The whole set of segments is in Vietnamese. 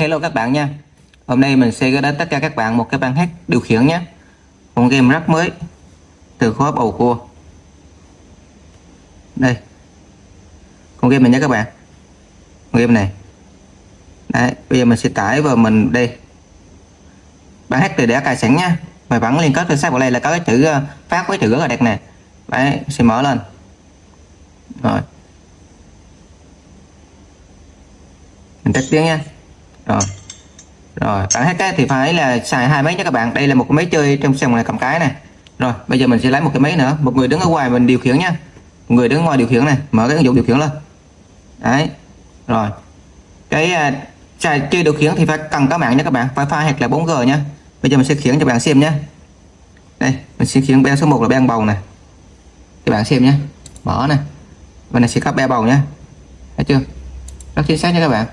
Hello các bạn nha. Hôm nay mình sẽ gửi đến tất cả các bạn một cái bản hát điều khiển nhé. Một game rất mới Từ khóa bầu cua. Đây. Con game này nhé các bạn. Con game này. Đấy, bây giờ mình sẽ tải vào mình đây. Bản hát thì đã cài sẵn nha. Mày vẫn liên kết với sát vào đây là có cái chữ ờ, phát với chữ rất là đẹp nè. Đấy, sẽ mở lên. Rồi. Mình tắt tiếng nha rồi. Rồi, bạn hết cái thì phải là xài hai máy nha các bạn. Đây là một cái máy chơi trong sòng này cầm cái này. Rồi, bây giờ mình sẽ lấy một cái máy nữa. Một người đứng ở ngoài mình điều khiển nha. Một người đứng ngoài điều khiển này. Mở cái ứng dụng điều khiển lên. Đấy. Rồi. Cái à, xài chơi điều khiển thì phải cần có mạng nha các bạn. Phải wifi hoặc là 4G nha. Bây giờ mình sẽ khiển cho bạn xem nhé. Đây, mình sẽ khiển be số 1 là be bầu này. Các bạn xem nhé. Mở này. Bên này sẽ có be bầu nhé. Thấy chưa? Rất chính xác nha các bạn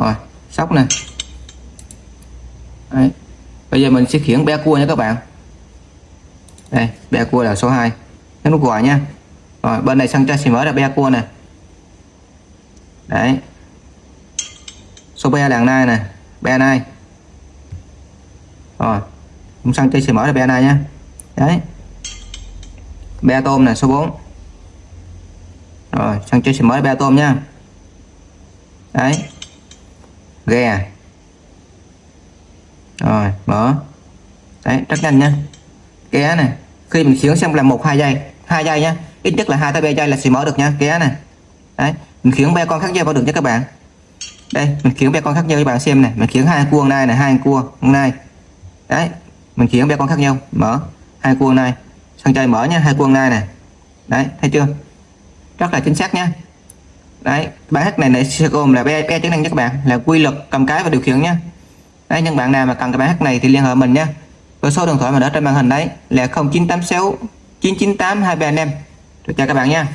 rồi, sóc nè. Đấy. bây giờ mình sẽ khiển bé cua nha các bạn. Đây bé cua là số 2 nhấn nút gọi nha. Rồi, bên này sang cho sẽ mở ra be cua nè. Đấy. Số be đằng này nè, be này. Rồi, cũng sang chơi sẽ mở ra be này nha. Đấy. Be tôm nè, số 4 rồi sang chơi sẽ mở ra be tôm nha. Đấy ghe à? rồi, mở. Đấy, rất nhanh nha. Ké này khi mình khiến xong là một, hai giây. Hai giây nhá ít nhất là hai tới ba giây là sẽ mở được nha. Ké này đấy, mình khiến ba con khác nhau vào được nha các bạn. Đây, mình khiến ba con khác nhau cho bạn xem này mình khiến hai cuông này này hai cua này. Đấy, mình khiến ba con khác nhau. Mở. Hai cuông này. Sang chơi mở nha, hai cuông này này đấy, thấy chưa? Rất là chính xác nha đấy, bài hát này sẽ gồm là ba chức năng cho các bạn. Là quy luật, cầm cái và điều khiển nhé. Đấy những bạn nào mà cần cái bài hát này thì liên hệ mình nhé. Với số điện thoại mà đã trên màn hình đấy là 0986 998 235 được chào các bạn nha.